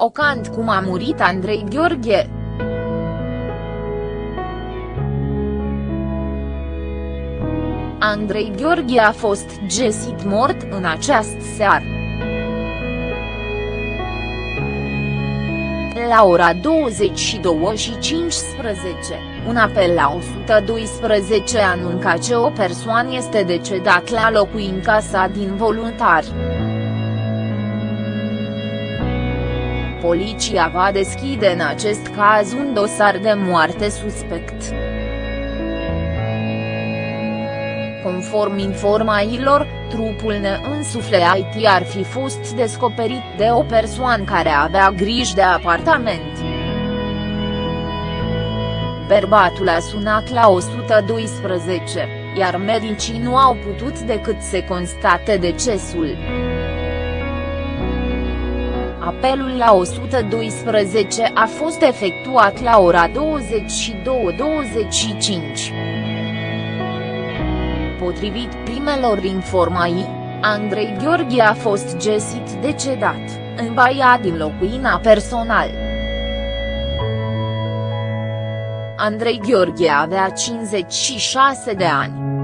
șocant cum a murit Andrei Gheorghe. Andrei Gheorghe a fost găsit mort în această seară. La ora 22 și 15, un apel la 112 anunca că o persoană este decedat la locuința sa din voluntari. Poliția va deschide în acest caz un dosar de moarte suspect. Conform informațiilor, trupul neînsufleait ar fi fost descoperit de o persoană care avea grijă de apartament. Bărbatul a sunat la 112, iar medicii nu au putut decât să constate decesul. Apelul la 112 a fost efectuat la ora 22.25. Potrivit primelor informații, Andrei Gheorghe a fost găsit decedat, în baia din locuina personal. Andrei Gheorghe avea 56 de ani.